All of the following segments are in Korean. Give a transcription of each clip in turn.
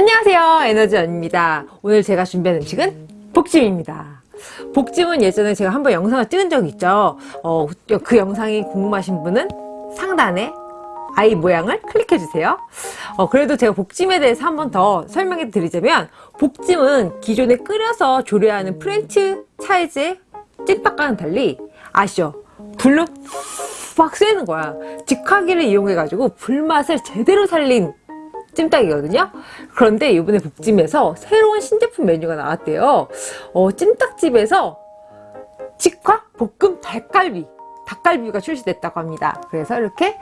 안녕하세요. 에너지 언입니다. 오늘 제가 준비한 음식은 복찜입니다. 복찜은 예전에 제가 한번 영상을 찍은 적이 있죠. 어, 그 영상이 궁금하신 분은 상단에 i 모양을 클릭해 주세요. 어, 그래도 제가 복찜에 대해서 한 번 더 설명해 드리자면 복찜은 기존에 끓여서 조리하는 프랜차이즈 찜닭과는 달리 아시죠? 불로 막 쐬는 거야. 직화기를 이용해 가지고 불맛을 제대로 살린 찜닭이거든요. 그런데 이번에 복찜에서 새로운 신제품 메뉴가 나왔대요. 어, 찜닭집에서 직화 볶음 닭갈비 닭갈비가 출시됐다고 합니다. 그래서 이렇게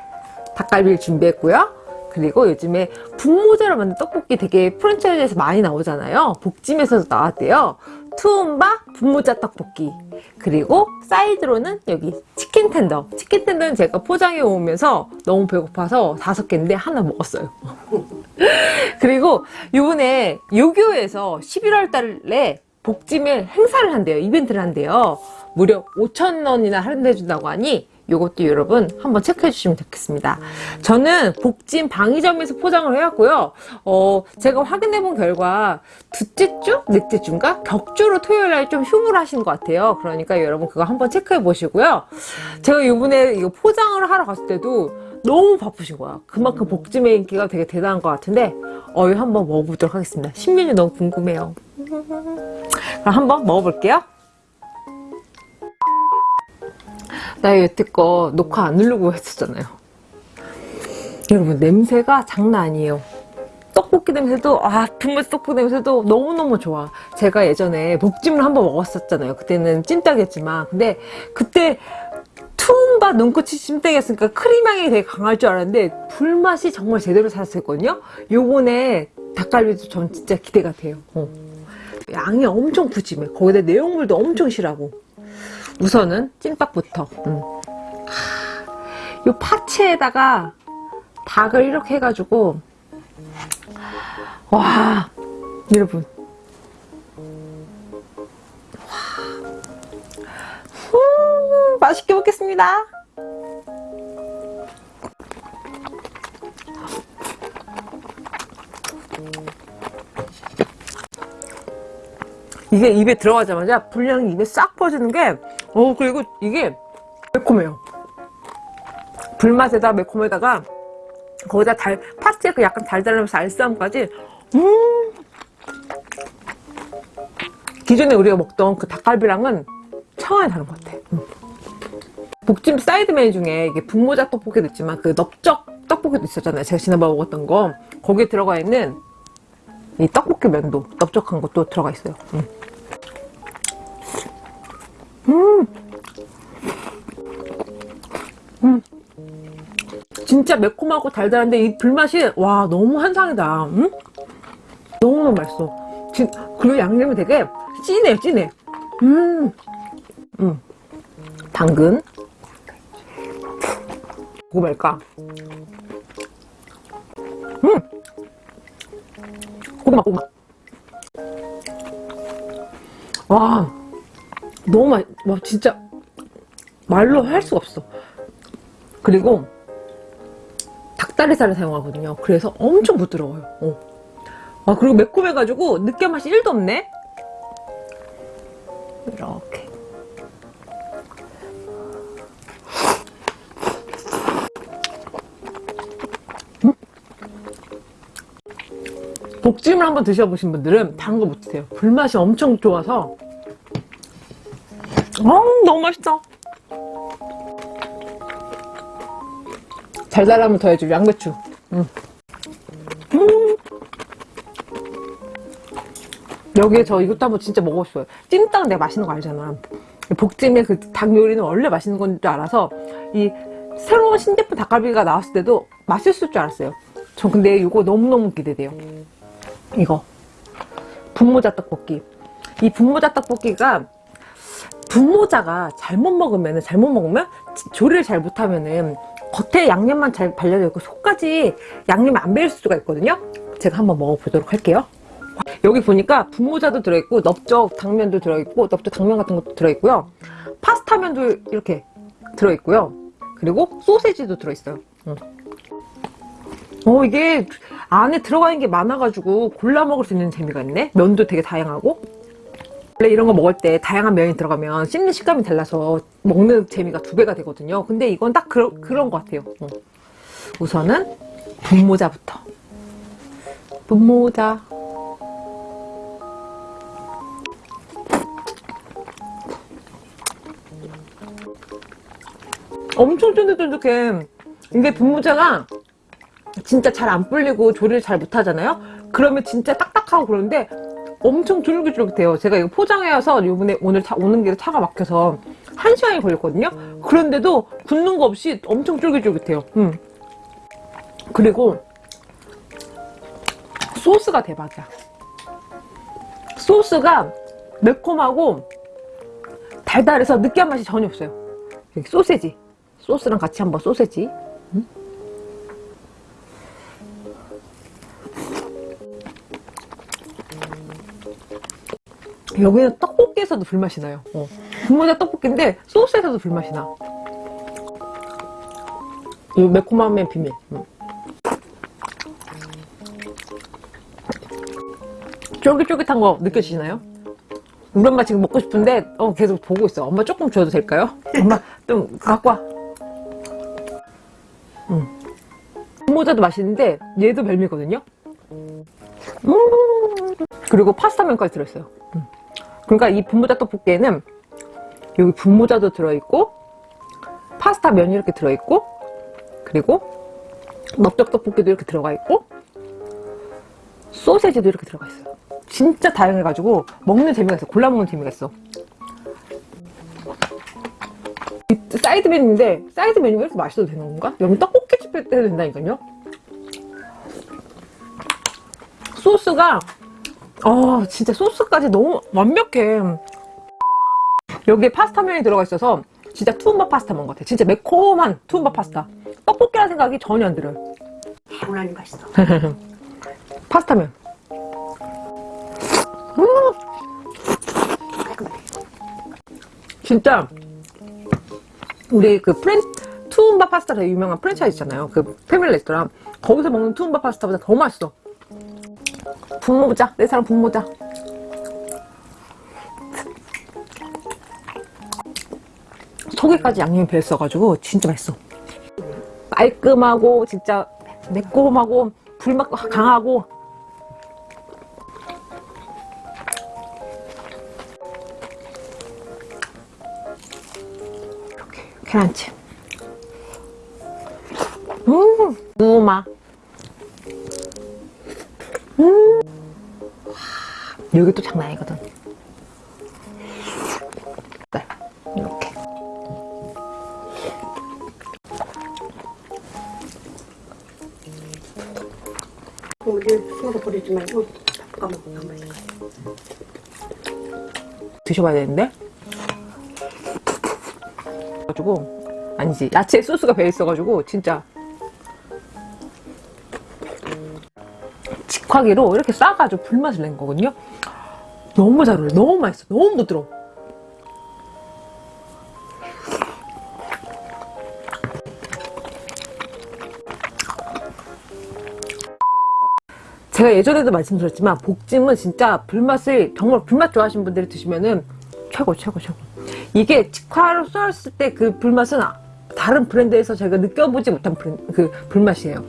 닭갈비를 준비했고요. 그리고 요즘에 분모자로 만든 떡볶이 되게 프랜차이즈에서 많이 나오잖아요. 복찜에서도 나왔대요 투움바 분모자 떡볶이. 그리고 사이드로는 여기 치킨 텐더. 치킨 텐더는 제가 포장해 오면서 너무 배고파서 다섯 개인데 하나 먹었어요. 그리고 요번에 요교에서 11월 달에 복찜을 행사를 한대요. 이벤트를 한대요. 무려 5천원이나 할인해 준다고 하니 요것도 여러분 한번 체크해 주시면 좋겠습니다. 저는 복진 방위점에서 포장을 해왔고요. 어, 제가 확인해 본 결과 둘째 주? 넷째 주인가? 격주로 토요일 날 좀 휴무를 하신 것 같아요. 그러니까 여러분 그거 한번 체크해 보시고요. 제가 이번에 이거 포장을 하러 갔을 때도 너무 바쁘신 거야. 그만큼 복찜의 인기가 되게 대단한 것 같은데 어, 이거 한번 먹어보도록 하겠습니다. 신메뉴 너무 궁금해요. 그럼 한번 먹어볼게요 나 여태껏 녹화 안 누르고 했었잖아요. 여러분 냄새가 장난 아니에요. 떡볶이 냄새도 아 분말 떡볶이 냄새도 너무너무 좋아. 제가 예전에 복찜을 한번 먹었었잖아요. 그때는 찜닭이었지만. 근데 그때 투움바 눈꽃이 찜닭이었으니까 크림향이 되게 강할 줄 알았는데 불맛이 정말 제대로 살았었거든요. 요번에 닭갈비도 전 진짜 기대가 돼요. 어. 양이 엄청 푸짐해. 거기다 내용물도 엄청 실하고 우선은 찐빵부터 음. 이 파채에다가 닭을 이렇게 해가지고 와 여러분 와. 음, 맛있게 먹겠습니다 이게 입에 들어가자마자 불량이 입에 싹 퍼지는 게, 어, 그리고 이게 매콤해요. 불맛에다 매콤에다가, 거기다 달, 파스에 그 약간 달달하면서 알싸함까지, 음! 기존에 우리가 먹던 그 닭갈비랑은 차원이 다른 것 같아. 음. 복찜 사이드 메뉴 중에 이게 분모자 떡볶이도 있지만 그 넓적 떡볶이도 있었잖아요. 제가 지난번에 먹었던 거. 거기에 들어가 있는 이 떡볶이 면도 넓적한 것도 들어가 있어요. 음. 음. 음. 진짜 매콤하고 달달한데 이 불맛이 와 너무 한상이다 음? 너무너무 맛있어 진, 그리고 양념이 되게 진해 진해 음. 음. 당근 뭐가 말까 음. 고구마 고구마 와 너무 맛, 와 진짜 말로 할 수가 없어. 그리고 닭다리살을 사용하거든요. 그래서 엄청 부드러워요. 어. 아 그리고 매콤해가지고 느끼한 맛이 1도 없네. 이렇게. 음? 복찜을 한번 드셔보신 분들은 다른 거 못 드세요. 불맛이 엄청 좋아서 어, 너무 맛있다. 달달함을 더해줄 양배추. 음. 음. 여기에 저 이것도 한번 진짜 먹고 싶어요. 찜닭 내가 맛있는 거 알잖아. 복찜의 그 닭 요리는 원래 맛있는 건 줄 알아서 이 새로운 신제품 닭갈비가 나왔을 때도 맛있을 줄 알았어요. 저 근데 이거 너무너무 기대돼요. 이거 분모자 떡볶이. 이 분모자 떡볶이가 분모자가 잘못 먹으면 잘못 먹으면 조리를 잘 못하면은 겉에 양념만 잘 발려져 있고 속까지 양념이 안 배일 수가 있거든요? 제가 한번 먹어보도록 할게요. 여기 보니까 분모자도 들어있고 넓적 당면도 들어있고 넓적 당면 같은 것도 들어있고요. 파스타면도 이렇게 들어있고요. 그리고 소세지도 들어있어요. 어 이게 안에 들어가 있는 게 많아가지고 골라 먹을 수 있는 재미가 있네. 면도 되게 다양하고 원래 이런 거 먹을 때 다양한 면이 들어가면 씹는 식감이 달라서 먹는 재미가 두 배가 되거든요. 근데 이건 딱 그러, 그런 것 같아요. 어. 우선은 분모자부터. 분모자. 엄청 쫀득쫀득해. 이게 분모자가 진짜 잘 안 불리고 조리를 잘 못하잖아요? 그러면 진짜 딱딱하고 그런데 엄청 쫄깃쫄깃해요. 제가 이거 포장해와서 요번에 오늘 차, 오는 길에 차가 막혀서 한 시간이 걸렸거든요. 그런데도 굳는 거 없이 엄청 쫄깃쫄깃해요. 음. 그리고 소스가 대박이야. 소스가 매콤하고 달달해서 느끼한 맛이 전혀 없어요. 소세지. 소스랑 같이 한번 소세지. 음? 여기는 떡볶이에서도 불맛이 나요 어. 분모자 떡볶이인데 소스에서도 불맛이 나이 매콤함의 비밀 음. 쫄깃쫄깃한 거 느껴지시나요? 우리 엄마 지금 먹고 싶은데 어, 계속 보고 있어 엄마 조금 줘도 될까요? 엄마 좀 갖고 와 음. 분모자도 맛있는데 얘도 별미거든요 음. 그리고 파스타면까지 들어있어요 음. 그러니까 이 분모자 떡볶이에는 여기 분모자도 들어있고 파스타 면이 이렇게 들어있고 그리고 넓적 떡볶이도 이렇게 들어가 있고 소세지도 이렇게 들어가 있어요. 진짜 다양해가지고 먹는 재미가 있어. 골라 먹는 재미가 있어. 이 사이드 메뉴인데 사이드 메뉴가 이렇게 맛있어도 되는 건가? 여기 떡볶이집 해도 된다니까요. 소스가 어 진짜 소스까지 너무 완벽해. 여기에 파스타면이 들어가 있어서 진짜 투움바 파스타 먹은 것 같아. 진짜 매콤한 투움바 파스타. 떡볶이라는 생각이 전혀 안 들어요. 개운하니 맛있어. 파스타면. 음. 진짜 우리 그 프렌 투움바 파스타 되게 유명한 프랜차이즈 있잖아요. 그 패밀리 레스토랑. 거기서 먹는 투움바 파스타보다 더 맛있어 분모자. 내 사랑 분모자. 속에까지 양념이 배었어가지고 진짜 맛있어. 깔끔하고 진짜 매콤하고 불맛 강하고. 이렇게 계란찜. 음 무마 음. 여기 또 장난 아니거든. 네, 이렇게. 우리 숨어서 버리지 말고 다 까먹어. 드셔봐야 되는데? 가지고 아니지. 야채 소스가 배어 있어가지고 진짜 직화기로 이렇게 싸가지고 불맛을 낸 거거든요. 너무 잘 어울려. 너무 맛있어. 너무 부드러워. 제가 예전에도 말씀드렸지만 복찜은 진짜 불맛을 정말 불맛 좋아하시는 분들이 드시면은 최고 최고 최고. 이게 직화로 썰었을 때 그 불맛은 아- 다른 브랜드에서 제가 느껴보지 못한 그 불맛이에요.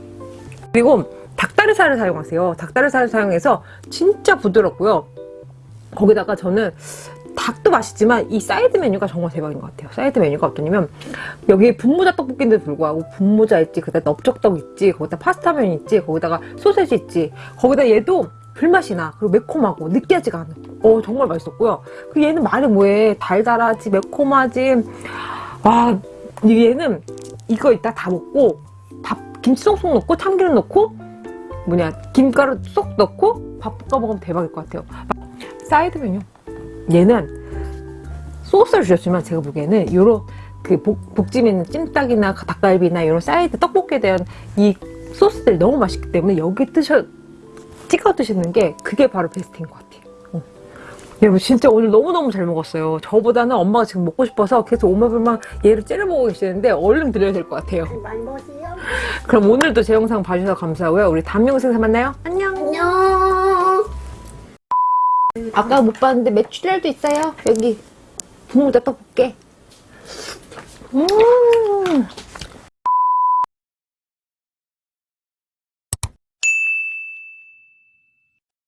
그리고 닭다리살을 사용하세요. 닭다리살을 사용해서 진짜 부드럽고요. 거기다가 저는 닭도 맛있지만 이 사이드 메뉴가 정말 대박인 것 같아요. 사이드 메뉴가 어떠냐면 여기 분모자 떡볶이인데도 불구하고 분모자 있지 그다음 넓적떡 있지 거기다 파스타면 있지 거기다가 소세지 있지. 거기다 얘도 불맛이 나 그리고 매콤하고 느끼하지가 않아 어 정말 맛있었고요. 그 얘는 말해 뭐해? 달달하지 매콤하지. 와 얘는 이거 이따 다 먹고 밥 김치 쏙쏙 넣고 참기름 넣고 뭐냐 김가루 쏙 넣고 밥 볶아 먹으면 대박일 것 같아요 사이드 메뉴 얘는 소스를 주셨지만 제가 보기에는 요런 그 복, 복찜에 있는 찜닭이나 닭갈비나 이런 사이드 떡볶이에 대한 이 소스들이 너무 맛있기 때문에 여기 드셔 찍어 드시는 게 그게 바로 베스트인 것 같아요 어. 여러분 진짜 오늘 너무너무 잘 먹었어요. 저보다는 엄마가 지금 먹고 싶어서 계속 오매불망 얘를 째려보고 계시는데 얼른 드려야 될 것 같아요. 많이 먹으세요. 그럼 오늘도 제 영상 봐주셔서 감사하고요. 우리 다음 영상에서 만나요. 안녕. 안녕. 아까 못 봤는데 메추리알도 있어요. 여기. 국물 다 떠볼게. 음.